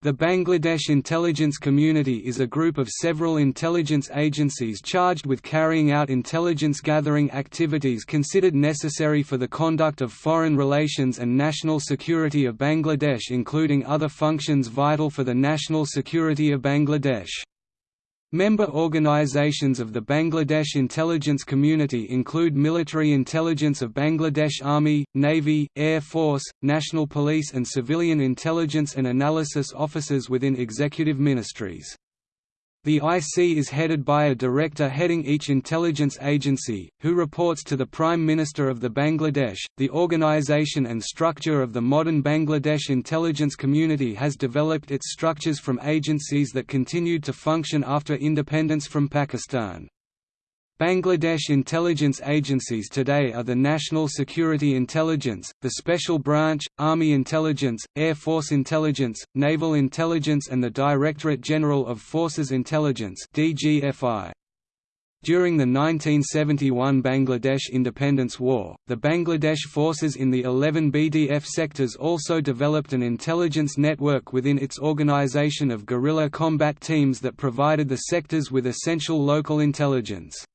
The Bangladesh Intelligence Community is a group of several intelligence agencies charged with carrying out intelligence gathering activities considered necessary for the conduct of foreign relations and national security of Bangladesh including other functions vital for the national security of Bangladesh. Member organizations of the Bangladesh intelligence community include Military Intelligence of Bangladesh Army, Navy, Air Force, National Police and Civilian Intelligence and Analysis Offices within executive ministries. The IC is headed by a director heading each intelligence agency, who reports to the Prime Minister of the Bangladesh. The organization and structure of the modern Bangladesh intelligence community has developed its structures from agencies that continued to function after independence from Pakistan. Bangladesh intelligence agencies today are the National Security Intelligence, the Special Branch, Army Intelligence, Air Force Intelligence, Naval Intelligence and the Directorate General of Forces Intelligence DGFI. During the 1971 Bangladesh Independence War, the Bangladesh forces in the 11 BDF sectors also developed an intelligence network within its organization of guerrilla combat teams that provided the sectors with essential local intelligence.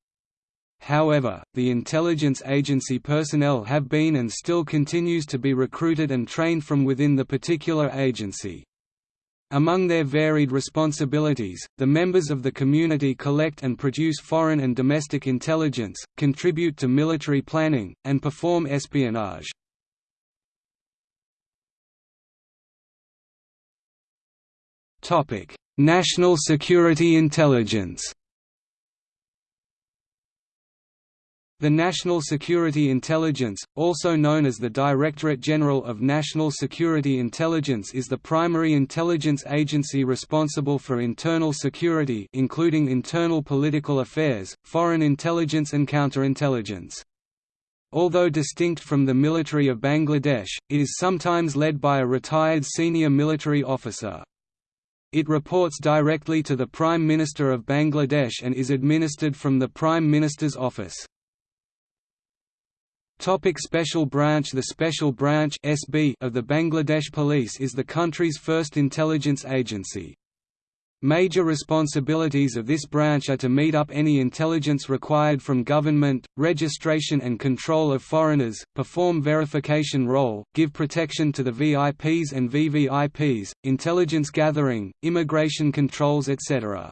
However, the intelligence agency personnel have been and still continues to be recruited and trained from within the particular agency. Among their varied responsibilities, the members of the community collect and produce foreign and domestic intelligence, contribute to military planning, and perform espionage. National security intelligence The National Security Intelligence, also known as the Directorate General of National Security Intelligence is the primary intelligence agency responsible for internal security including internal political affairs, foreign intelligence and counterintelligence. Although distinct from the military of Bangladesh, it is sometimes led by a retired senior military officer. It reports directly to the Prime Minister of Bangladesh and is administered from the Prime Minister's office. Topic Special Branch The Special Branch SB of the Bangladesh Police is the country's first intelligence agency. Major responsibilities of this branch are to meet up any intelligence required from government, registration and control of foreigners, perform verification role, give protection to the VIPs and VVIPs, intelligence gathering, immigration controls etc.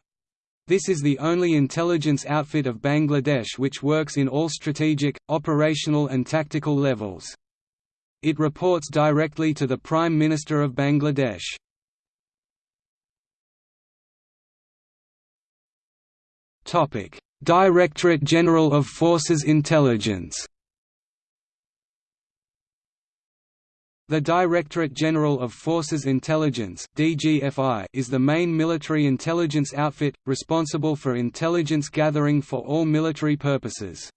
This is the only intelligence outfit of Bangladesh which works in all strategic, operational and tactical levels. It reports directly to the Prime Minister of Bangladesh. Directorate General of Forces Intelligence The Directorate General of Forces Intelligence is the main military intelligence outfit responsible for intelligence gathering for all military purposes.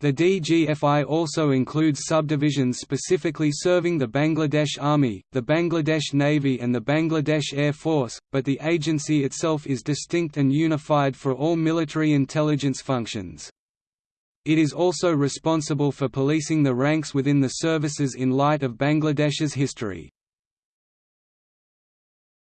The DGFI also includes subdivisions specifically serving the Bangladesh Army, the Bangladesh Navy and the Bangladesh Air Force, but the agency itself is distinct and unified for all military intelligence functions. It is also responsible for policing the ranks within the services in light of Bangladesh's history.